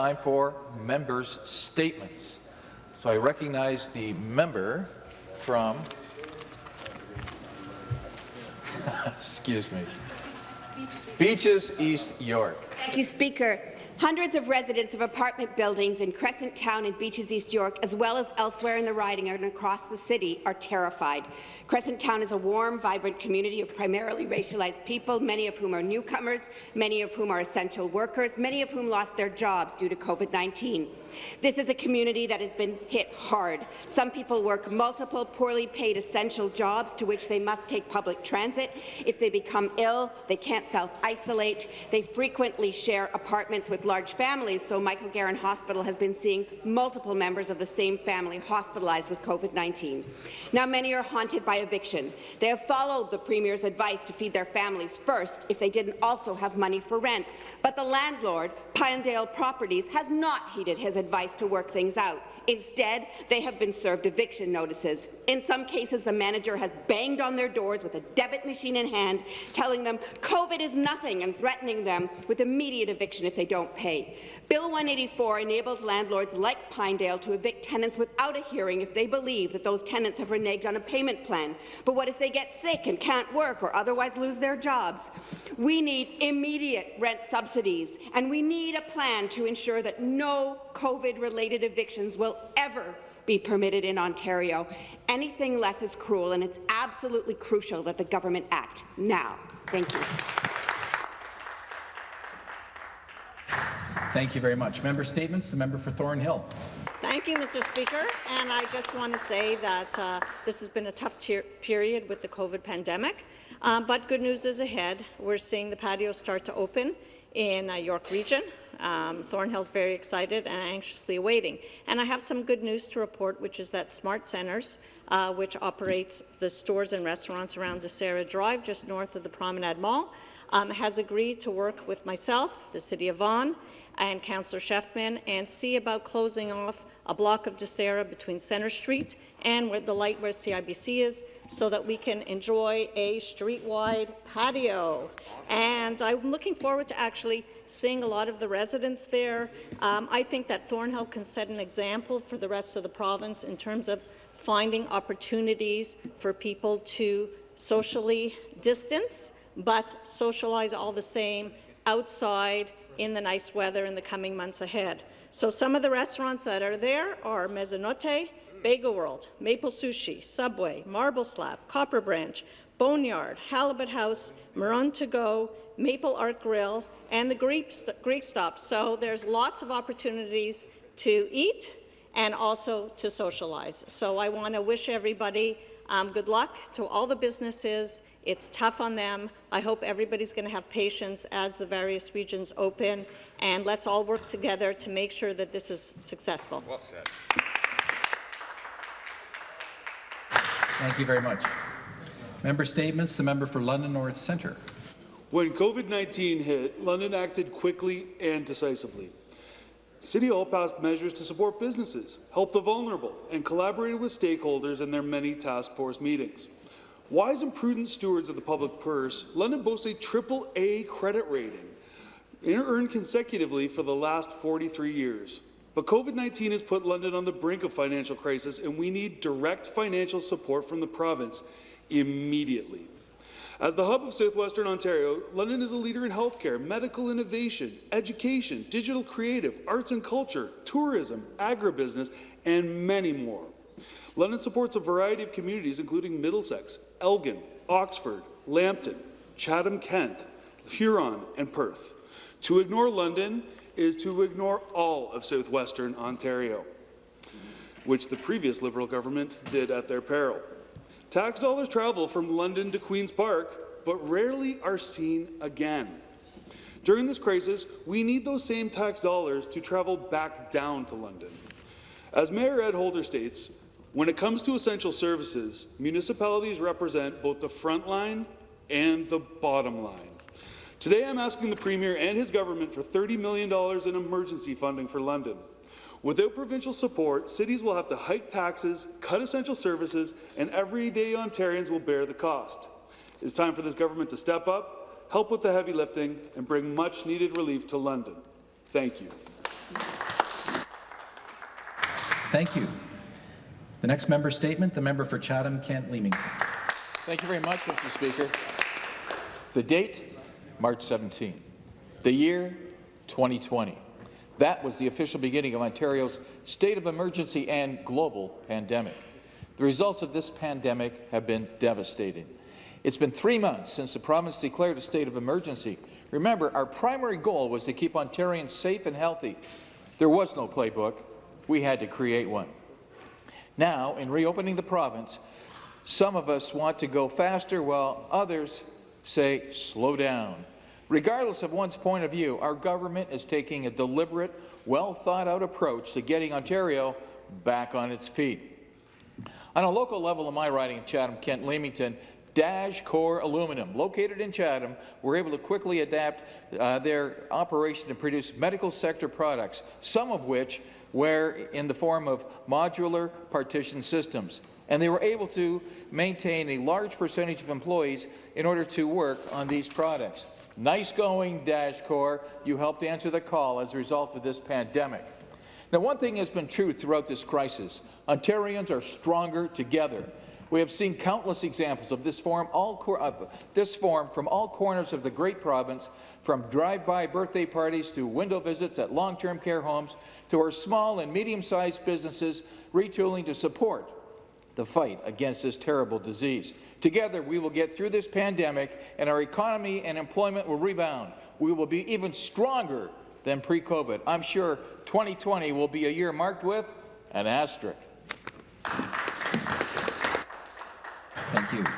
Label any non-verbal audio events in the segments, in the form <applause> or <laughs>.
Time for members' statements. So I recognize the member from, <laughs> excuse me, Beaches East York. Thank you, Speaker. Hundreds of residents of apartment buildings in Crescent Town and Beaches East York, as well as elsewhere in the riding and across the city, are terrified. Crescent Town is a warm, vibrant community of primarily racialized people, many of whom are newcomers, many of whom are essential workers, many of whom lost their jobs due to COVID-19. This is a community that has been hit hard. Some people work multiple poorly paid essential jobs to which they must take public transit. If they become ill, they can't self-isolate. They frequently share apartments with large families, so Michael Garron Hospital has been seeing multiple members of the same family hospitalized with COVID-19. Now, many are haunted by eviction. They have followed the Premier's advice to feed their families first if they didn't also have money for rent. But the landlord, Pinedale Properties, has not heeded his advice to work things out. Instead, they have been served eviction notices. In some cases, the manager has banged on their doors with a debit machine in hand, telling them COVID is nothing and threatening them with immediate eviction if they don't pay. Bill 184 enables landlords like Pinedale to evict tenants without a hearing if they believe that those tenants have reneged on a payment plan. But what if they get sick and can't work or otherwise lose their jobs? We need immediate rent subsidies, and we need a plan to ensure that no COVID-related evictions will ever be permitted in Ontario. Anything less is cruel, and it's absolutely crucial that the government act now. Thank you. Thank you very much. Member statements. The member for Thornhill. Thank you, Mr. Speaker. And I just want to say that uh, this has been a tough period with the COVID pandemic, um, but good news is ahead. We're seeing the patios start to open in uh, York Region. Um, Thornhill's very excited and anxiously awaiting. And I have some good news to report, which is that Smart Centres, uh, which operates the stores and restaurants around Disera Drive, just north of the Promenade Mall, um, has agreed to work with myself, the City of Vaughan, and Councillor Shefman, and see about closing off a block of Disera between Centre Street and where the light where CIBC is, so that we can enjoy a street-wide patio. And I'm looking forward to actually seeing a lot of the residents there. Um, I think that Thornhill can set an example for the rest of the province in terms of finding opportunities for people to socially distance, but socialize all the same outside in the nice weather in the coming months ahead. So some of the restaurants that are there are Mezzanotte, Bagel World, Maple Sushi, Subway, Marble Slab, Copper Branch, Boneyard, Halibut House, Maroon To Go, Maple Art Grill, and the Greek, Greek Stop. So there's lots of opportunities to eat and also to socialize. So I want to wish everybody um, good luck to all the businesses. It's tough on them. I hope everybody's going to have patience as the various regions open, and let's all work together to make sure that this is successful. Well said. Thank you very much. Member statements. The member for London North Centre. When COVID-19 hit, London acted quickly and decisively. City Hall passed measures to support businesses, help the vulnerable, and collaborated with stakeholders in their many task force meetings. Wise and prudent stewards of the public purse, London boasts a triple-A credit rating, earned consecutively for the last 43 years. But COVID-19 has put London on the brink of financial crisis, and we need direct financial support from the province immediately. As the hub of southwestern Ontario, London is a leader in healthcare, medical innovation, education, digital creative, arts and culture, tourism, agribusiness, and many more. London supports a variety of communities, including Middlesex, Elgin, Oxford, Lambton, Chatham-Kent, Huron, and Perth. To ignore London is to ignore all of southwestern Ontario, which the previous Liberal government did at their peril. Tax dollars travel from London to Queen's Park, but rarely are seen again. During this crisis, we need those same tax dollars to travel back down to London. As Mayor Ed Holder states, when it comes to essential services, municipalities represent both the front line and the bottom line. Today, I'm asking the Premier and his government for $30 million in emergency funding for London. Without provincial support, cities will have to hike taxes, cut essential services, and everyday Ontarians will bear the cost. It's time for this government to step up, help with the heavy lifting, and bring much-needed relief to London. Thank you. Thank you. The next member statement, the member for Chatham-Kent Leamington. Thank you very much, Mr. Speaker. The date, March 17. The year, 2020. That was the official beginning of Ontario's state of emergency and global pandemic. The results of this pandemic have been devastating. It's been three months since the province declared a state of emergency. Remember, our primary goal was to keep Ontarians safe and healthy. There was no playbook. We had to create one. Now, in reopening the province, some of us want to go faster while others say slow down. Regardless of one's point of view, our government is taking a deliberate, well-thought-out approach to getting Ontario back on its feet. On a local level in my riding of Chatham-Kent Leamington, Dajcor Aluminum, located in Chatham, were able to quickly adapt uh, their operation to produce medical sector products, some of which were in the form of modular partition systems. And they were able to maintain a large percentage of employees in order to work on these products. Nice going, Dajcor. You helped answer the call as a result of this pandemic. Now, one thing has been true throughout this crisis. Ontarians are stronger together. We have seen countless examples of this form, all this form from all corners of the great province, from drive-by birthday parties to window visits at long-term care homes to our small and medium-sized businesses retooling to support the fight against this terrible disease. Together, we will get through this pandemic, and our economy and employment will rebound. We will be even stronger than pre-COVID. I'm sure 2020 will be a year marked with an asterisk. Thank you.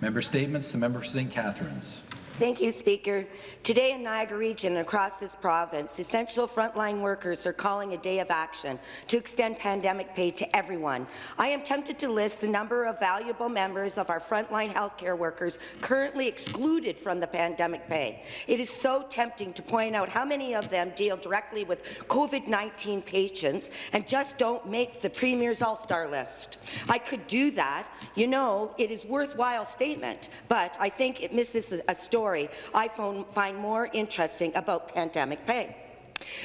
Member statements. The member for St. Catharines. Thank you, Speaker. Today in Niagara Region and across this province, essential frontline workers are calling a day of action to extend pandemic pay to everyone. I am tempted to list the number of valuable members of our frontline healthcare workers currently excluded from the pandemic pay. It is so tempting to point out how many of them deal directly with COVID-19 patients and just don't make the Premier's All-Star list. I could do that. You know, it is a worthwhile statement, but I think it misses a story story I find more interesting about pandemic pay.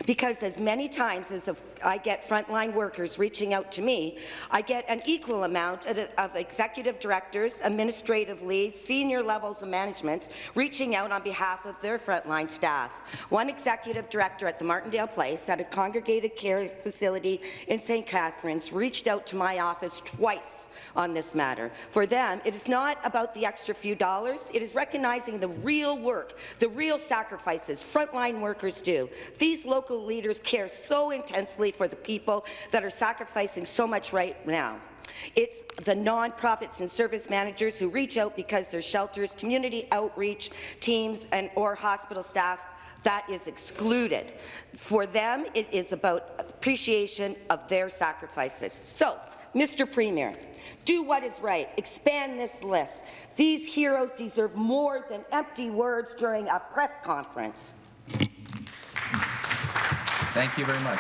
Because as many times as I get frontline workers reaching out to me, I get an equal amount of executive directors, administrative leads, senior levels of management reaching out on behalf of their frontline staff. One executive director at the Martindale Place at a congregated care facility in St. Catharines reached out to my office twice on this matter. For them, it is not about the extra few dollars, it is recognizing the real work, the real sacrifices frontline workers do. These local leaders care so intensely for the people that are sacrificing so much right now. It's the nonprofits and service managers who reach out because their shelters, community outreach teams, and or hospital staff that is excluded. For them, it is about appreciation of their sacrifices. So, Mr. Premier, do what is right. Expand this list. These heroes deserve more than empty words during a press conference. Thank you very much.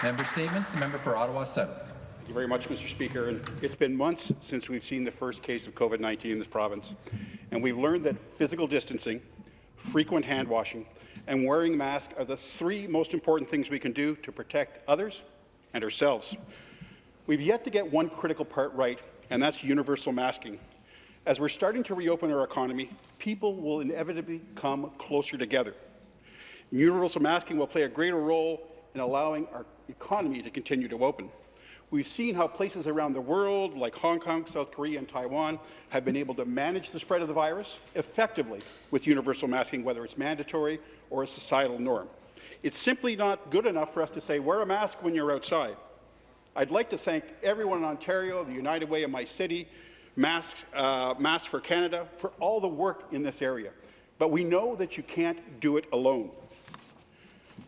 Member statements. The member for Ottawa South. Thank you very much, Mr. Speaker. And it's been months since we've seen the first case of COVID-19 in this province, and we've learned that physical distancing, frequent hand washing, and wearing masks are the three most important things we can do to protect others and ourselves. We've yet to get one critical part right, and that's universal masking. As we're starting to reopen our economy, people will inevitably come closer together. Universal masking will play a greater role in allowing our economy to continue to open. We've seen how places around the world, like Hong Kong, South Korea, and Taiwan, have been able to manage the spread of the virus effectively with universal masking, whether it's mandatory or a societal norm. It's simply not good enough for us to say, wear a mask when you're outside. I'd like to thank everyone in Ontario, the United Way of my city, Masks, uh, Masks for Canada, for all the work in this area. But we know that you can't do it alone.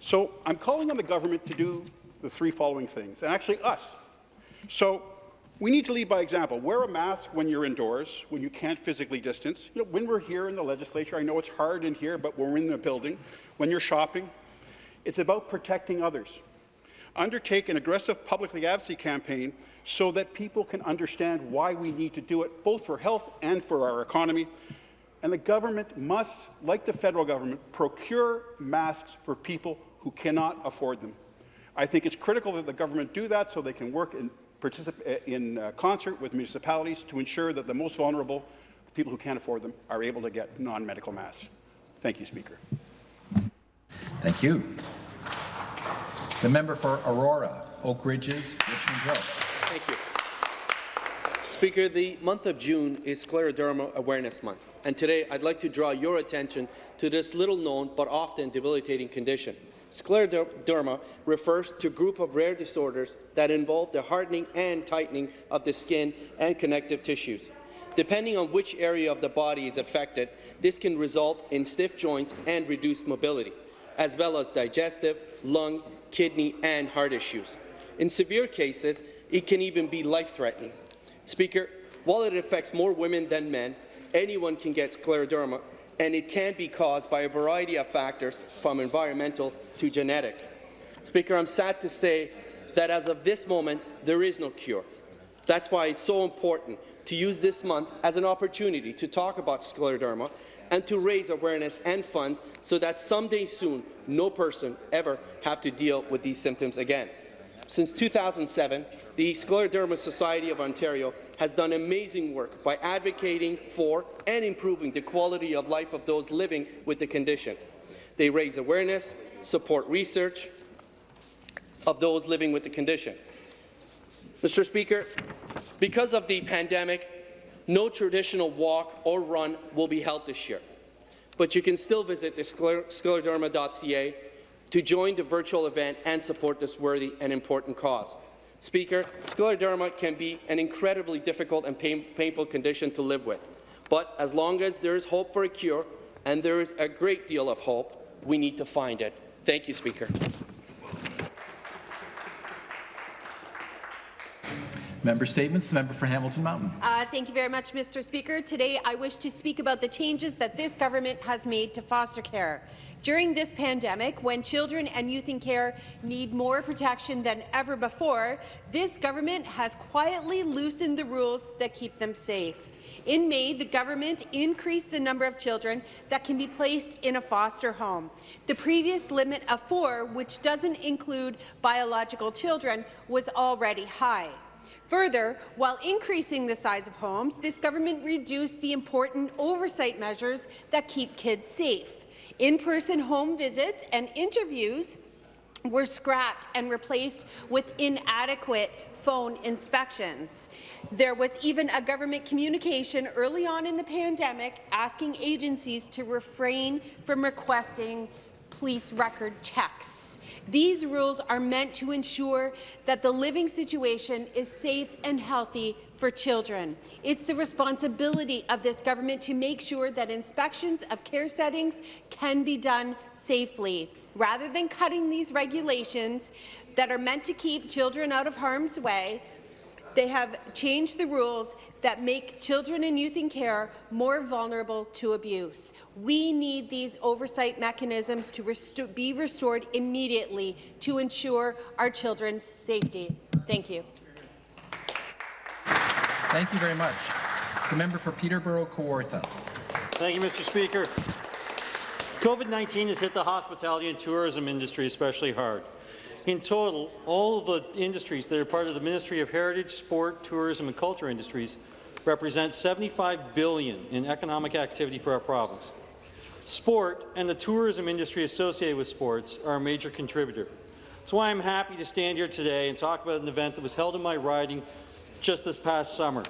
So I'm calling on the government to do the three following things, and actually us. So we need to lead by example. Wear a mask when you're indoors, when you can't physically distance. You know, when we're here in the legislature, I know it's hard in here, but we're in the building. When you're shopping, it's about protecting others. Undertake an aggressive public advocacy campaign so that people can understand why we need to do it, both for health and for our economy. And the government must, like the federal government, procure masks for people who cannot afford them. I think it's critical that the government do that so they can work in, particip- in uh, concert with municipalities to ensure that the most vulnerable, the people who can't afford them, are able to get non-medical masks. Thank you, Speaker. Thank you. The member for Aurora, Oak Ridges, Richmond Hill. Thank you. Speaker, the month of June is Scleroderma Awareness Month, and today I'd like to draw your attention to this little-known but often debilitating condition. Scleroderma refers to a group of rare disorders that involve the hardening and tightening of the skin and connective tissues. Depending on which area of the body is affected, this can result in stiff joints and reduced mobility, as well as digestive, lung, kidney, and heart issues. In severe cases, it can even be life-threatening. Speaker, while it affects more women than men, anyone can get scleroderma, and it can be caused by a variety of factors, from environmental to genetic. Speaker, I'm sad to say that as of this moment, there is no cure. That's why it's so important to use this month as an opportunity to talk about scleroderma and to raise awareness and funds so that someday soon no person ever have to deal with these symptoms again. Since 2007, the Scleroderma Society of Ontario has done amazing work by advocating for and improving the quality of life of those living with the condition. They raise awareness, support research of those living with the condition. Mr. Speaker, because of the pandemic, no traditional walk or run will be held this year, but you can still visit the scleroderma.ca to join the virtual event and support this worthy and important cause. Speaker, scleroderma can be an incredibly difficult and pain painful condition to live with, but as long as there is hope for a cure, and there is a great deal of hope, we need to find it. Thank you, Speaker. Member statements. The member for Hamilton Mountain. Uh, thank you very much, Mr. Speaker. Today, I wish to speak about the changes that this government has made to foster care. During this pandemic, when children and youth in care need more protection than ever before, this government has quietly loosened the rules that keep them safe. In May, the government increased the number of children that can be placed in a foster home. The previous limit of four, which doesn't include biological children, was already high. Further, while increasing the size of homes, this government reduced the important oversight measures that keep kids safe. In-person home visits and interviews were scrapped and replaced with inadequate phone inspections. There was even a government communication early on in the pandemic asking agencies to refrain from requesting police record checks. These rules are meant to ensure that the living situation is safe and healthy for children. It's the responsibility of this government to make sure that inspections of care settings can be done safely. Rather than cutting these regulations that are meant to keep children out of harm's way, they have changed the rules that make children and youth in care more vulnerable to abuse. We need these oversight mechanisms to resto be restored immediately to ensure our children's safety. Thank you. Thank you very much. The member for Peterborough Kawartha. Thank you, Mr. Speaker. COVID-19 has hit the hospitality and tourism industry especially hard. In total, all of the industries that are part of the Ministry of Heritage, Sport, Tourism and Culture industries represent 75 billion in economic activity for our province. Sport and the tourism industry associated with sports are a major contributor. That's why I'm happy to stand here today and talk about an event that was held in my riding just this past summer.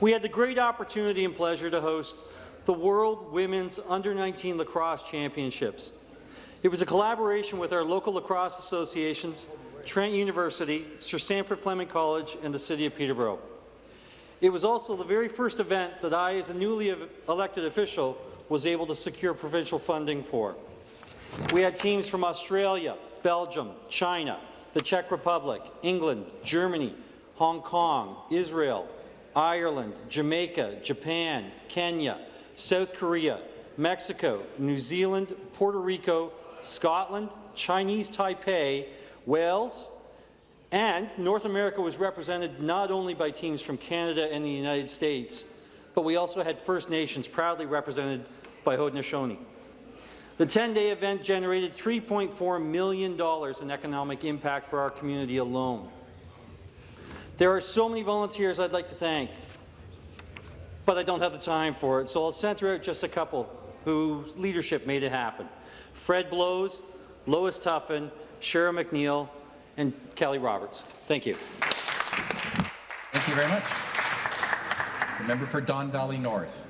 We had the great opportunity and pleasure to host the World Women's Under-19 Lacrosse Championships. It was a collaboration with our local lacrosse associations, Trent University, Sir Sandford Fleming College, and the City of Peterborough. It was also the very first event that I, as a newly elected official, was able to secure provincial funding for. We had teams from Australia, Belgium, China, the Czech Republic, England, Germany, Hong Kong, Israel, Ireland, Jamaica, Japan, Kenya, South Korea, Mexico, New Zealand, Puerto Rico, Scotland, Chinese Taipei, Wales, and North America was represented not only by teams from Canada and the United States, but we also had First Nations proudly represented by Haudenosaunee. The 10-day event generated $3.4 million in economic impact for our community alone. There are so many volunteers I'd like to thank, but I don't have the time for it, so I'll center out just a couple whose leadership made it happen. Fred Blows, Lois Tuffin, Cheryl McNeil, and Kelly Roberts. Thank you. Thank you very much. The member for Don Valley North.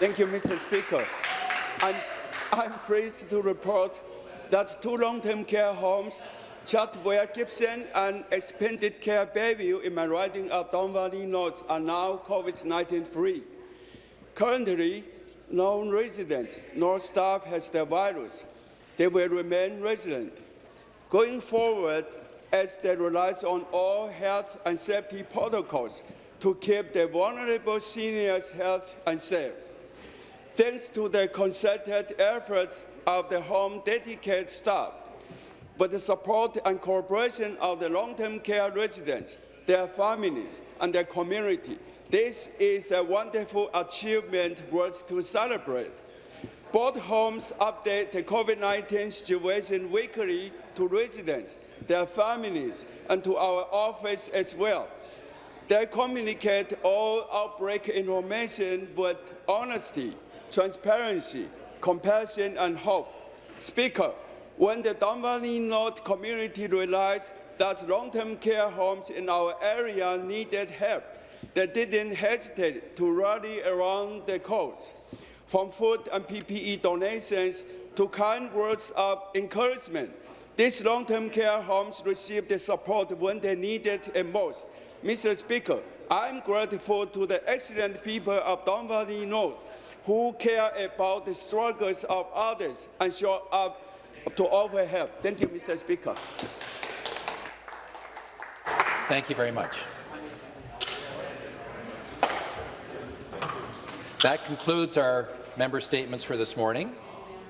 Thank you, Mr. Speaker. I'm, I'm pleased to report that two long-term care homes, Chartwell Gibson and Extendicare Bayview in my riding of Don Valley North, are now COVID-19 free. Currently, no resident nor staff has the virus. They will remain resident. Going forward, as they rely on all health and safety protocols to keep the vulnerable seniors' health and safe. Thanks to the concerted efforts of the home dedicated staff, with the support and cooperation of the long-term care residents, their families, and their community, this is a wonderful achievement worth to celebrate. Both homes update the COVID-19 situation weekly to residents, their families, and to our office as well. They communicate all outbreak information with honesty, transparency, compassion, and hope. Speaker, when the Don Valley North community realized that long-term care homes in our area needed help, they didn't hesitate to rally around the cause. From food and PPE donations to kind words of encouragement, these long-term care homes received the support when they needed it most. Mr. Speaker, I'm grateful to the excellent people of Don Valley North who care about the struggles of others and show up to offer help. Thank you, Mr. Speaker. Thank you very much. That concludes our member statements for this morning.